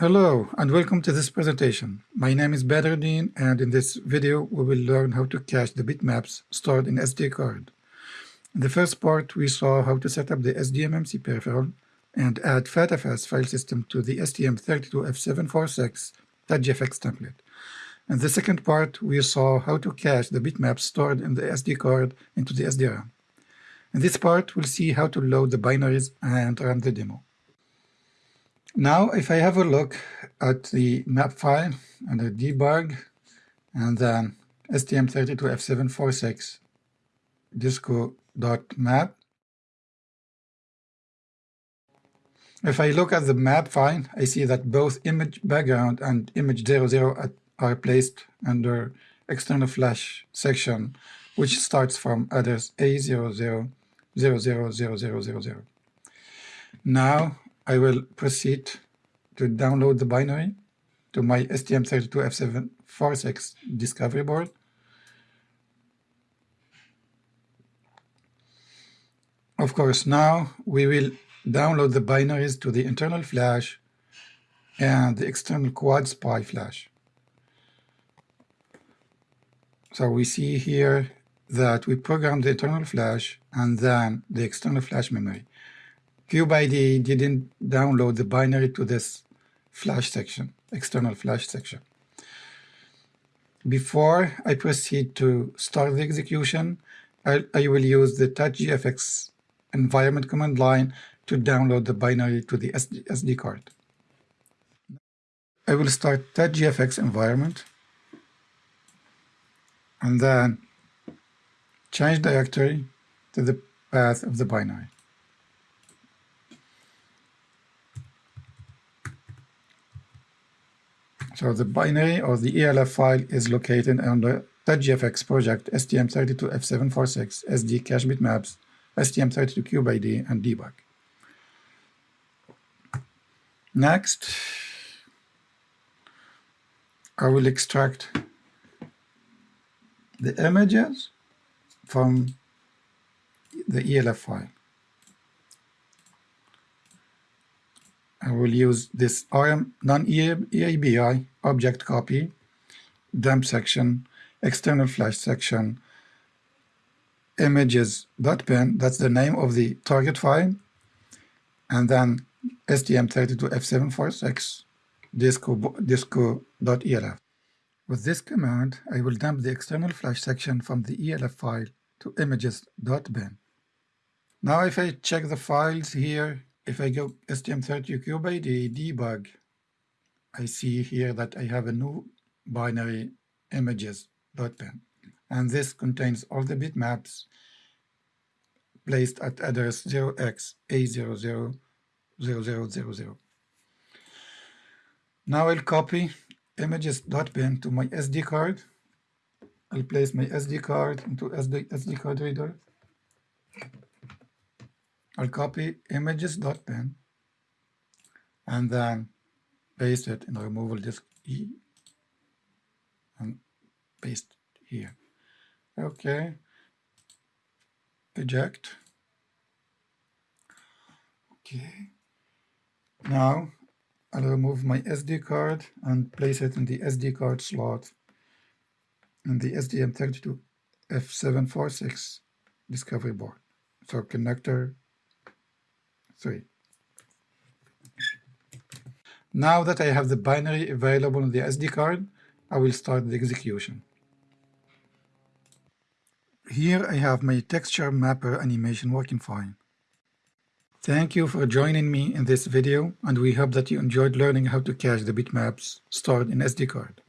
Hello and welcome to this presentation. My name is Badruddin and in this video we will learn how to cache the bitmaps stored in SD card. In the first part we saw how to set up the SDMMC peripheral and add FATFS file system to the STM32F746 TouchGFX template. In the second part we saw how to cache the bitmaps stored in the SD card into the SDRAM. In this part we'll see how to load the binaries and run the demo. Now, if I have a look at the map file the debug, and then STM32F746 disco.map, if I look at the map file, I see that both image background and image 00 are placed under external flash section, which starts from address A00 000000. Now I will proceed to download the binary to my STM32F746 discovery board. Of course, now we will download the binaries to the internal flash and the external quad SPI flash. So we see here that we program the internal flash and then the external flash memory. CubeIDE didn't download the binary to this flash section, external flash section. Before I proceed to start the execution, I, I will use the TouchGFX environment command line to download the binary to the SD, SD card. I will start TouchGFX environment and then change directory to the path of the binary. So the binary or the ELF file is located on the project STM32F746 SD cache bitmaps, STM32CubeIDE, and debug. Next, I will extract the images from the ELF file. I will use this non-EABI object copy, dump section, external flash section, images.bin, that's the name of the target file, and then STM32F746 disco.elf. Disco With this command, I will dump the external flash section from the ELF file to images.bin. Now if I check the files here, if I go STM32CubeIDE debug, I see here that I have a new binary images.bin. And this contains all the bitmaps placed at address 0x A000000. Now I'll copy images.bin to my SD card. I'll place my SD card into SD, SD card reader. I'll copy images.bin and then paste it in the removal disk E and paste here. Okay. Eject. Okay. Now I'll remove my SD card and place it in the SD card slot in the STM32F746 discovery board. So connector 3. Now that I have the binary available on the SD card, I will start the execution. Here I have my texture mapper animation working fine. Thank you for joining me in this video and we hope that you enjoyed learning how to cache the bitmaps stored in SD card.